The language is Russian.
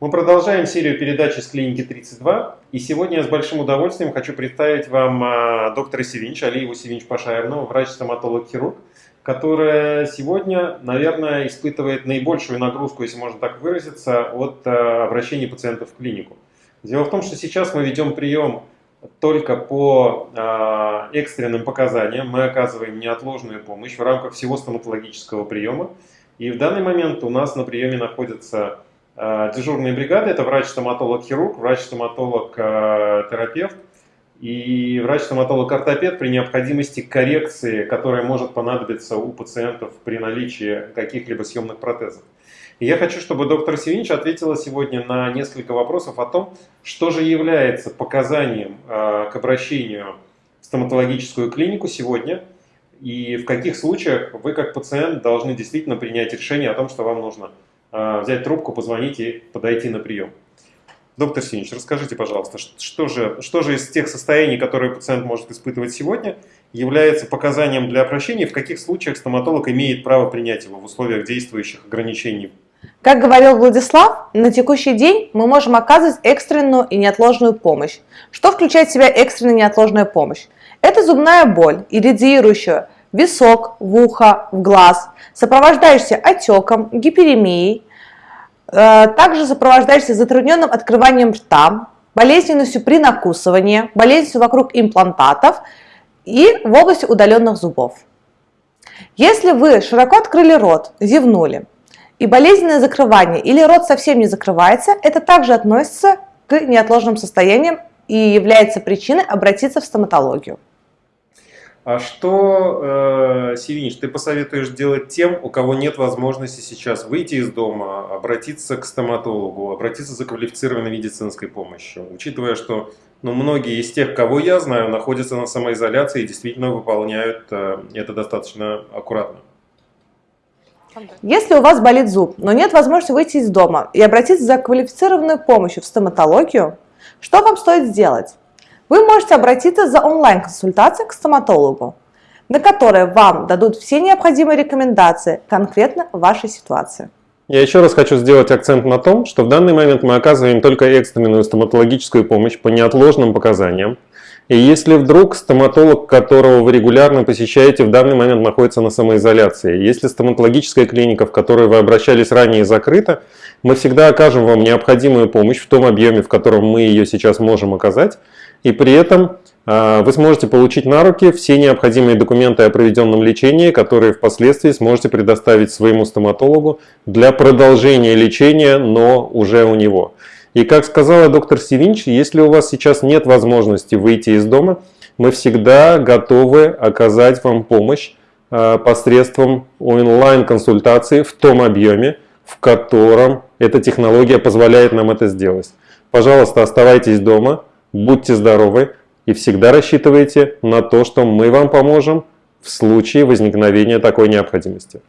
Мы продолжаем серию передач из клиники 32, и сегодня я с большим удовольствием хочу представить вам а, доктора Севинч, Алиеву Севинч Пашаевну, врач-стоматолог-хирург, которая сегодня, наверное, испытывает наибольшую нагрузку, если можно так выразиться, от а, обращения пациентов в клинику. Дело в том, что сейчас мы ведем прием только по э, экстренным показаниям. Мы оказываем неотложную помощь в рамках всего стоматологического приема. И в данный момент у нас на приеме находятся э, дежурные бригады. Это врач-стоматолог-хирург, врач-стоматолог-терапевт и врач-стоматолог-ортопед при необходимости коррекции, которая может понадобиться у пациентов при наличии каких-либо съемных протезов. И я хочу, чтобы доктор Севинч ответила сегодня на несколько вопросов о том, что же является показанием э, к обращению в стоматологическую клинику сегодня, и в каких случаях вы как пациент должны действительно принять решение о том, что вам нужно э, взять трубку, позвонить и подойти на прием. Доктор Синич, расскажите, пожалуйста, что же, что же из тех состояний, которые пациент может испытывать сегодня, является показанием для обращения, в каких случаях стоматолог имеет право принять его в условиях действующих ограничений как говорил Владислав, на текущий день мы можем оказывать экстренную и неотложную помощь. Что включает в себя экстренная и неотложная помощь? Это зубная боль, иррадиирующая висок, в ухо, в глаз, сопровождающаяся отеком, гиперемией, э, также сопровождающаяся затрудненным открыванием рта, болезненностью при накусывании, болезненностью вокруг имплантатов и в области удаленных зубов. Если вы широко открыли рот, зевнули, и болезненное закрывание или рот совсем не закрывается, это также относится к неотложным состояниям и является причиной обратиться в стоматологию. А что, э, Севинич, ты посоветуешь делать тем, у кого нет возможности сейчас выйти из дома, обратиться к стоматологу, обратиться за квалифицированной медицинской помощью, учитывая, что ну, многие из тех, кого я знаю, находятся на самоизоляции и действительно выполняют э, это достаточно аккуратно? Если у вас болит зуб, но нет возможности выйти из дома и обратиться за квалифицированной помощью в стоматологию, что вам стоит сделать? Вы можете обратиться за онлайн-консультацией к стоматологу, на которой вам дадут все необходимые рекомендации конкретно вашей ситуации. Я еще раз хочу сделать акцент на том, что в данный момент мы оказываем только экстренную стоматологическую помощь по неотложным показаниям, и если вдруг стоматолог, которого вы регулярно посещаете, в данный момент находится на самоизоляции, если стоматологическая клиника, в которую вы обращались ранее, закрыта, мы всегда окажем вам необходимую помощь в том объеме, в котором мы ее сейчас можем оказать, и при этом э, вы сможете получить на руки все необходимые документы о проведенном лечении, которые впоследствии сможете предоставить своему стоматологу для продолжения лечения, но уже у него. И как сказала доктор Севинч, если у вас сейчас нет возможности выйти из дома, мы всегда готовы оказать вам помощь э, посредством онлайн-консультации в том объеме, в котором эта технология позволяет нам это сделать. Пожалуйста, оставайтесь дома, будьте здоровы и всегда рассчитывайте на то, что мы вам поможем в случае возникновения такой необходимости.